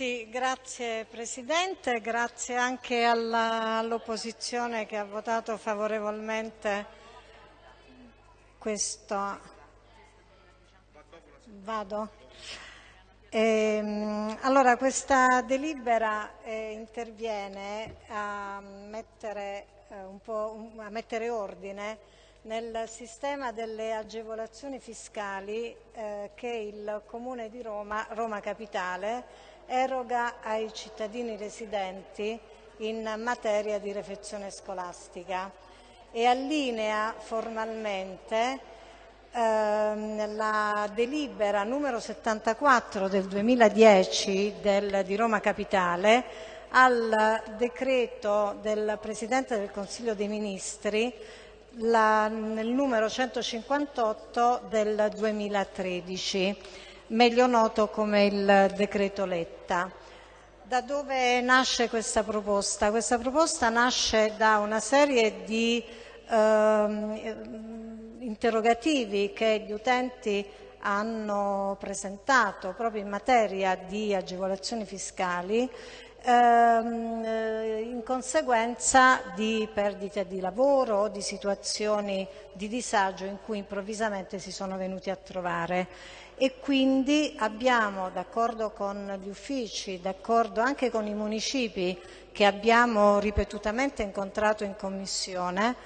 Sì, grazie Presidente, grazie anche all'opposizione che ha votato favorevolmente questo. Vado? Ehm, allora, questa delibera eh, interviene a mettere, eh, a mettere, ordine nel sistema delle agevolazioni fiscali eh, che il Comune di Roma, Roma Capitale, eroga ai cittadini residenti in materia di refezione scolastica e allinea formalmente ehm, la delibera numero 74 del 2010 del, di Roma Capitale al decreto del Presidente del Consiglio dei Ministri la, nel numero 158 del 2013 meglio noto come il decreto Letta. Da dove nasce questa proposta? Questa proposta nasce da una serie di eh, interrogativi che gli utenti hanno presentato proprio in materia di agevolazioni fiscali ehm, in conseguenza di perdite di lavoro o di situazioni di disagio in cui improvvisamente si sono venuti a trovare. E quindi abbiamo, d'accordo con gli uffici, d'accordo anche con i municipi che abbiamo ripetutamente incontrato in Commissione,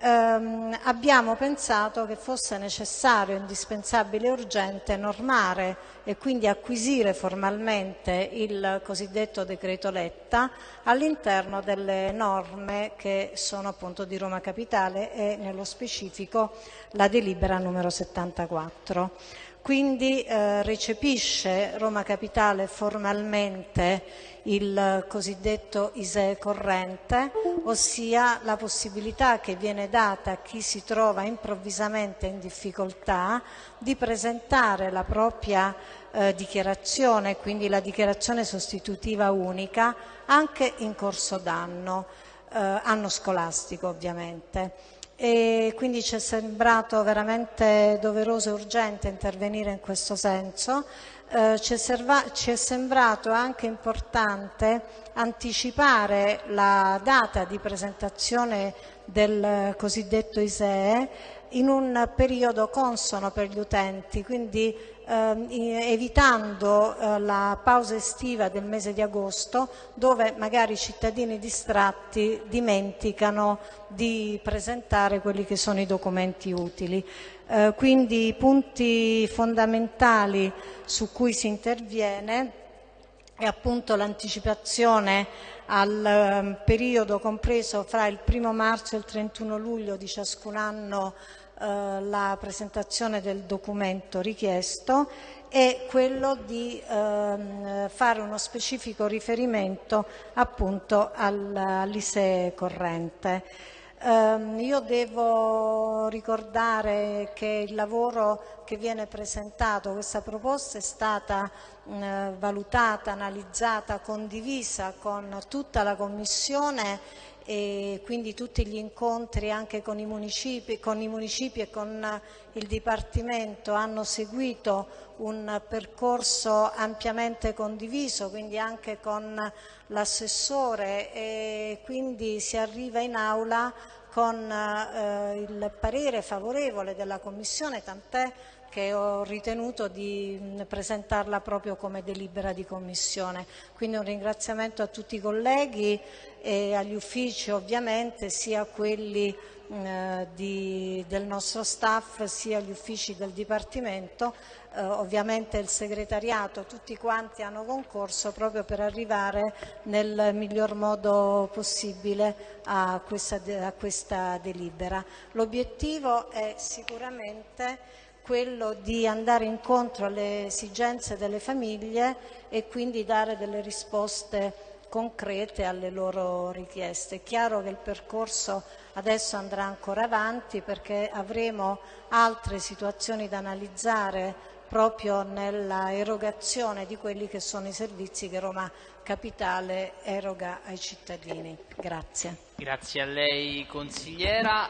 ehm, abbiamo pensato che fosse necessario, indispensabile e urgente normare e quindi acquisire formalmente il cosiddetto decreto Letta all'interno delle norme che sono appunto di Roma Capitale e nello specifico la delibera numero 74. Quindi eh, recepisce Roma Capitale formalmente il cosiddetto ISEE corrente, ossia la possibilità che viene data a chi si trova improvvisamente in difficoltà di presentare la propria eh, dichiarazione, quindi la dichiarazione sostitutiva unica, anche in corso d'anno, eh, anno scolastico ovviamente e quindi ci è sembrato veramente doveroso e urgente intervenire in questo senso. Eh, ci, è ci, è sembrato anche importante anticipare la data di presentazione del cosiddetto ISEE in un periodo consono per gli utenti, quindi evitando eh, la pausa estiva del mese di agosto dove magari i cittadini distratti dimenticano di presentare quelli che sono i documenti utili. Eh, quindi i punti fondamentali su cui si interviene è appunto l'anticipazione al um, periodo compreso fra il 1 marzo e il 31 luglio di ciascun anno eh, la presentazione del documento richiesto e quello di ehm, fare uno specifico riferimento appunto all'ISEE corrente. Um, io devo ricordare che il lavoro che viene presentato, questa proposta è stata uh, valutata, analizzata, condivisa con tutta la Commissione e quindi tutti gli incontri anche con i municipi, con i municipi e con il Dipartimento hanno seguito un percorso ampiamente condiviso, quindi anche con l'assessore e quindi si arriva in aula con eh, il parere favorevole della Commissione, tant'è che ho ritenuto di presentarla proprio come delibera di Commissione. Quindi un ringraziamento a tutti i colleghi e agli uffici ovviamente, sia quelli eh, di, del nostro staff sia gli uffici del Dipartimento, eh, ovviamente il segretariato, tutti quanti hanno concorso proprio per arrivare nel miglior modo possibile a questa, a questa delibera. L'obiettivo è sicuramente quello di andare incontro alle esigenze delle famiglie e quindi dare delle risposte concrete alle loro richieste. È chiaro che il percorso adesso andrà ancora avanti perché avremo altre situazioni da analizzare proprio nella erogazione di quelli che sono i servizi che Roma Capitale eroga ai cittadini. Grazie. Grazie a lei consigliera.